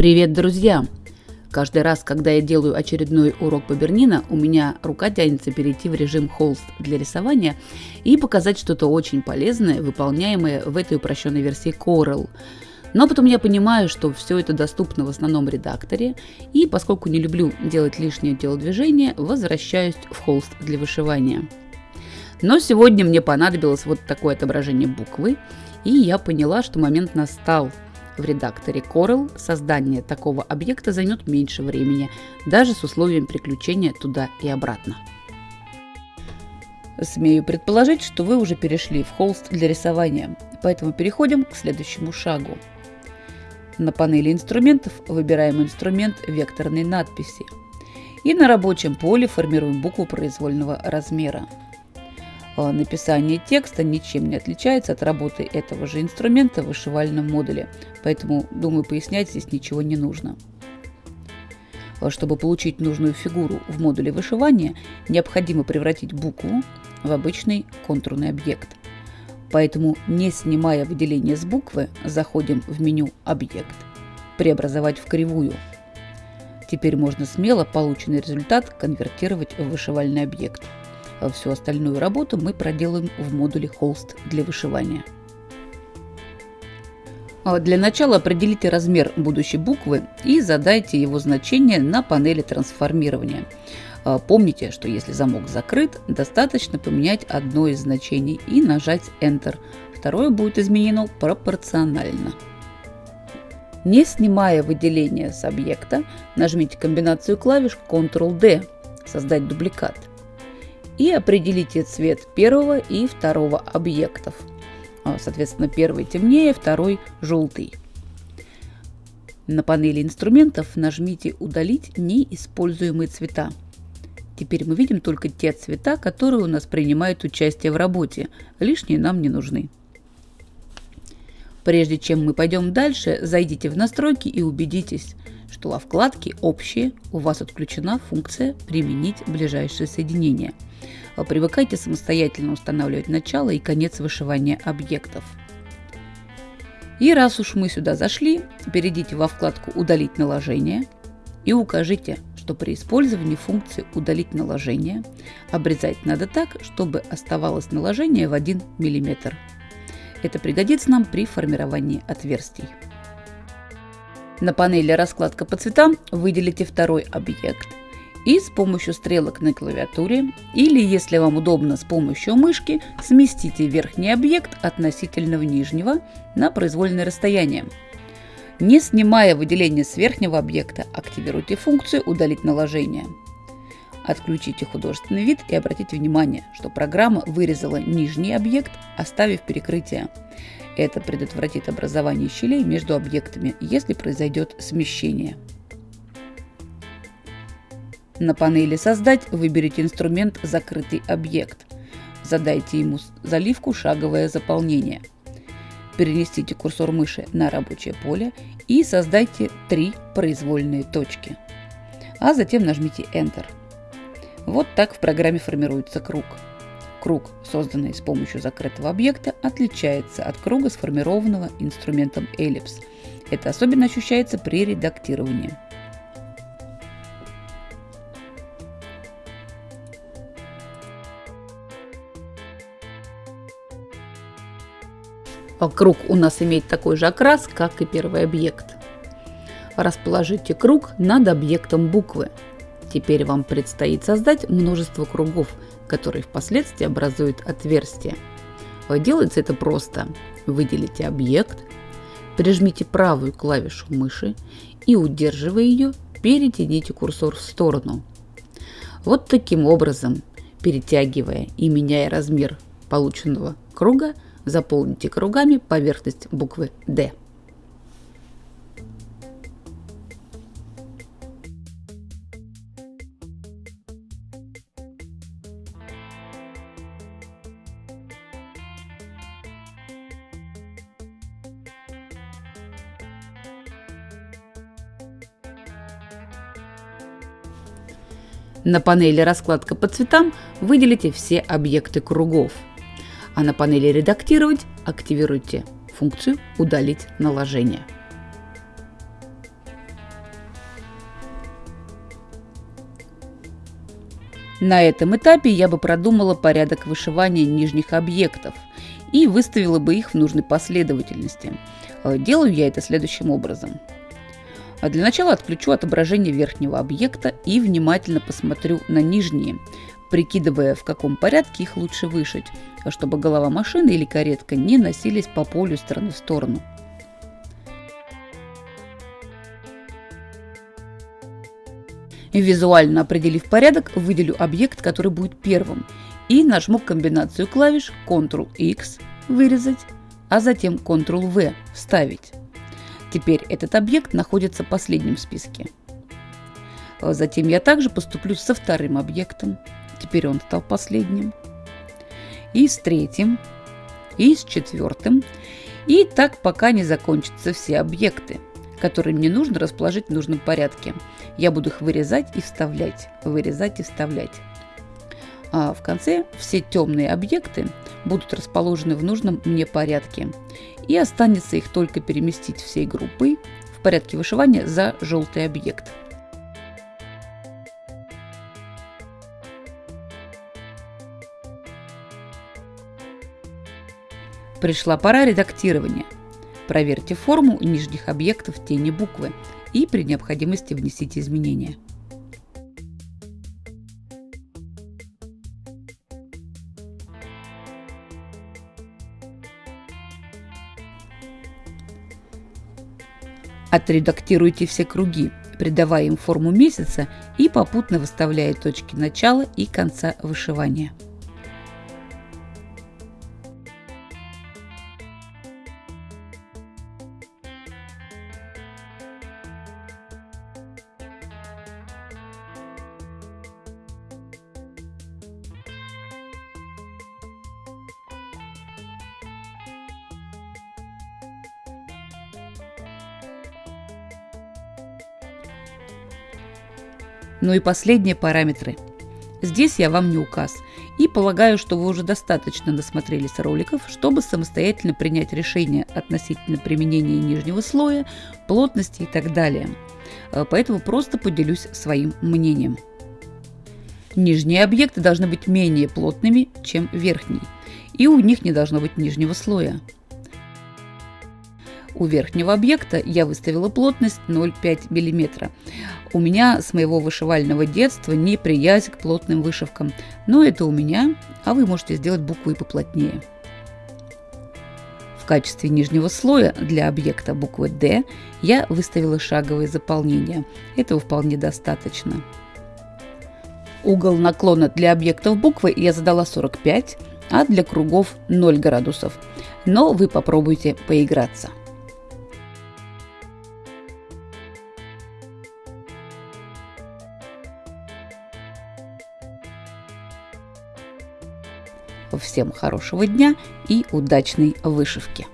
Привет, друзья! Каждый раз, когда я делаю очередной урок по Бернина, у меня рука тянется перейти в режим холст для рисования и показать что-то очень полезное, выполняемое в этой упрощенной версии Corel. Но потом я понимаю, что все это доступно в основном редакторе, и поскольку не люблю делать лишнее телодвижение, возвращаюсь в холст для вышивания. Но сегодня мне понадобилось вот такое отображение буквы, и я поняла, что момент настал – в редакторе Corel создание такого объекта займет меньше времени, даже с условием приключения туда и обратно. Смею предположить, что вы уже перешли в холст для рисования, поэтому переходим к следующему шагу. На панели инструментов выбираем инструмент векторной надписи и на рабочем поле формируем букву произвольного размера. Написание текста ничем не отличается от работы этого же инструмента в вышивальном модуле, поэтому, думаю, пояснять здесь ничего не нужно. А, чтобы получить нужную фигуру в модуле вышивания, необходимо превратить букву в обычный контурный объект. Поэтому, не снимая выделение с буквы, заходим в меню «Объект», «Преобразовать в кривую». Теперь можно смело полученный результат конвертировать в вышивальный объект – Всю остальную работу мы проделаем в модуле холст для вышивания. А для начала определите размер будущей буквы и задайте его значение на панели трансформирования. А помните, что если замок закрыт, достаточно поменять одно из значений и нажать Enter. Второе будет изменено пропорционально. Не снимая выделение с объекта, нажмите комбинацию клавиш Ctrl-D «Создать дубликат» и определите цвет первого и второго объектов. А, соответственно, первый темнее, второй желтый. На панели инструментов нажмите «Удалить неиспользуемые цвета». Теперь мы видим только те цвета, которые у нас принимают участие в работе. Лишние нам не нужны. Прежде чем мы пойдем дальше, зайдите в настройки и убедитесь, что во вкладке «Общие» у вас отключена функция «Применить ближайшее соединение». Привыкайте самостоятельно устанавливать начало и конец вышивания объектов. И раз уж мы сюда зашли, перейдите во вкладку «Удалить наложение» и укажите, что при использовании функции «Удалить наложение» обрезать надо так, чтобы оставалось наложение в 1 мм. Это пригодится нам при формировании отверстий. На панели «Раскладка по цветам» выделите второй объект и с помощью стрелок на клавиатуре или, если вам удобно, с помощью мышки сместите верхний объект относительно нижнего на произвольное расстояние. Не снимая выделение с верхнего объекта, активируйте функцию «Удалить наложение». Отключите художественный вид и обратите внимание, что программа вырезала нижний объект, оставив перекрытие. Это предотвратит образование щелей между объектами, если произойдет смещение. На панели «Создать» выберите инструмент «Закрытый объект». Задайте ему заливку «Шаговое заполнение». Перенесите курсор мыши на рабочее поле и создайте три произвольные точки. А затем нажмите Enter. Вот так в программе формируется круг. Круг, созданный с помощью закрытого объекта, отличается от круга, сформированного инструментом эллипс. Это особенно ощущается при редактировании. Круг у нас имеет такой же окрас, как и первый объект. Расположите круг над объектом буквы. Теперь вам предстоит создать множество кругов, которые впоследствии образуют отверстие. Делается это просто. Выделите объект, прижмите правую клавишу мыши и, удерживая ее, перетяните курсор в сторону. Вот таким образом, перетягивая и меняя размер полученного круга, заполните кругами поверхность буквы D. На панели «Раскладка по цветам» выделите все объекты кругов, а на панели «Редактировать» активируйте функцию «Удалить наложение». На этом этапе я бы продумала порядок вышивания нижних объектов и выставила бы их в нужной последовательности. Э, делаю я это следующим образом. А для начала отключу отображение верхнего объекта и внимательно посмотрю на нижние, прикидывая, в каком порядке их лучше вышить, чтобы голова машины или каретка не носились по полю стороны в сторону. Визуально определив порядок, выделю объект, который будет первым, и нажму комбинацию клавиш Ctrl-X «Вырезать», а затем Ctrl-V «Вставить». Теперь этот объект находится последним в списке. Затем я также поступлю со вторым объектом. Теперь он стал последним. И с третьим. И с четвертым. И так пока не закончатся все объекты, которые мне нужно расположить в нужном порядке. Я буду их вырезать и вставлять. Вырезать и вставлять. А в конце все темные объекты будут расположены в нужном мне порядке. И останется их только переместить всей группой в порядке вышивания за желтый объект. Пришла пора редактирования. Проверьте форму нижних объектов тени буквы и при необходимости внесите изменения. Отредактируйте все круги, придавая им форму месяца и попутно выставляя точки начала и конца вышивания. Ну и последние параметры. Здесь я вам не указ. И полагаю, что вы уже достаточно насмотрелись роликов, чтобы самостоятельно принять решение относительно применения нижнего слоя, плотности и так далее. Э, поэтому просто поделюсь своим мнением. Нижние объекты должны быть менее плотными, чем верхние. И у них не должно быть нижнего слоя. У верхнего объекта я выставила плотность 0,5 мм. У меня с моего вышивального детства неприязнь к плотным вышивкам, но это у меня, а вы можете сделать буквы поплотнее. В качестве нижнего слоя для объекта буквы D я выставила шаговое заполнение. Этого вполне достаточно. Угол наклона для объектов буквы я задала 45, а для кругов 0 градусов. Но вы попробуйте поиграться. Всем хорошего дня и удачной вышивки!